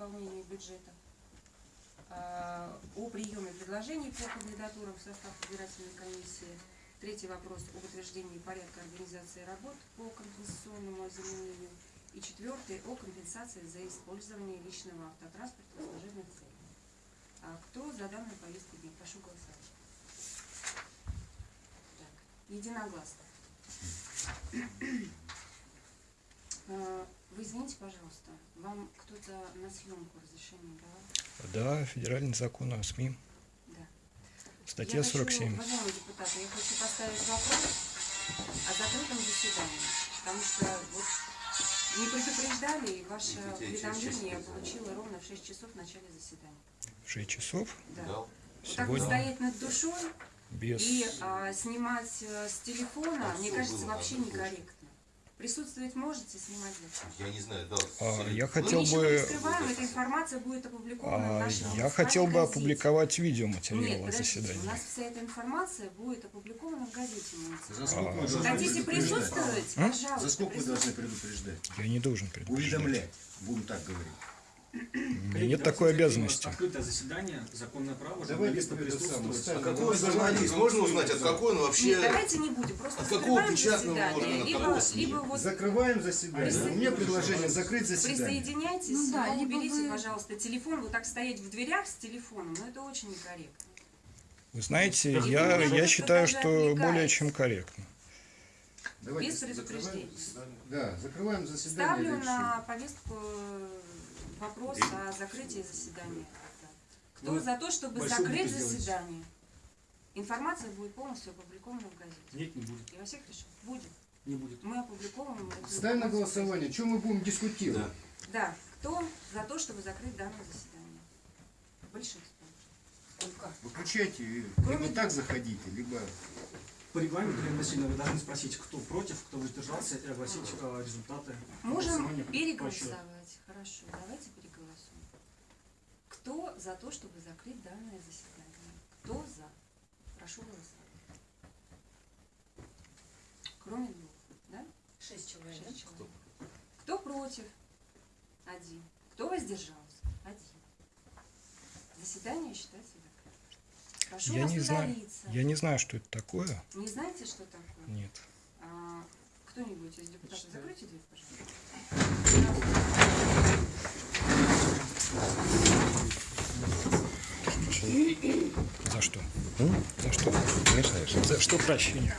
исполнению бюджета, а, о приеме предложений по кандидатурам в состав избирательной комиссии. Третий вопрос об утверждении порядка организации работ по компенсационному озеленению. И четвертый о компенсации за использование личного автотранспорта в служебных целях. А кто за данную повестку дня? Прошу голосовать. Так, единогласно. Вы извините, пожалуйста, вам кто-то на съемку разрешение давал? Да, федеральный закон о СМИ, Да. статья я хочу, 47. уважаемые депутаты, я хочу поставить вопрос о закрытом заседании, потому что вот не предупреждали, и ваше уведомление я получила ровно в 6 часов в начале заседания. 6 часов Да. Дал. Вот так вот сегодня стоять над душой без... и а, снимать э, с телефона, А мне кажется, вообще некорректно. Присутствовать можете, снимать? Я не знаю, дал. А, я хотел бы, скрываем, эта информация будет опубликована в а, нашем я хотел бы газете. опубликовать Нет, видеоматериалы подождите, у заседания. нас вся эта информация будет опубликована в газете. За сколько А. Хотите присутствовать? М? Пожалуйста. За сколько вы должны предупреждать? Я не должен предупреждать. Уведомлять, будем так говорить. У меня Коллеги, нет такой обязанности. Открытое заседание, законное право, самое, присутствовать. А какой журналист? Можно узнать, от какой он Нет, вообще... давайте не будем, просто От какого печатного органа, либо, какого либо вот Закрываем заседание. Присоединяйтесь. У меня предложение закрыть заседание. присоединяйтесь, Ну да, но либо уберите, вы- пожалуйста, телефон, вот так стоять в дверях с телефоном, ну это очень некорректно. Вы знаете, И я, я считаю, что более отвлекаетесь. чем корректно. Давайте Без предупреждения. Да, закрываем заседание. Ставлю на повестку вопрос о закрытии заседания. Кто Вы за то, чтобы закрыть заседание? Информация будет полностью опубликована в газете. Нет, не будет. Я во всех решил. Будет. Не будет. Мы опубликовываем. Ставим на голосование. Чем мы будем дискутировать? Да. Да. Кто за то, чтобы закрыть данное заседание? Большинство. Сколько? Выключайте, и Кроме- либо так заходите, либо... По регламенту, Елена Васильевна, вы должны спросить, кто против, кто воздержался, и огласить э, результаты Можем переголосовать. Хорошо, давайте переголосуем. Кто за то, чтобы закрыть данное заседание? Кто за? Прошу голосовать. Кроме двух, да? Шесть человек. Шесть человек. Кто против? Один. Кто воздержался? Один. Заседание считается Прошу Я вас не знаю, я не знаю, что это такое. Не знаете, что такое? Нет. А, кто-нибудь из депутатов, закройте дверь, пожалуйста. За что? За что? За что прощение?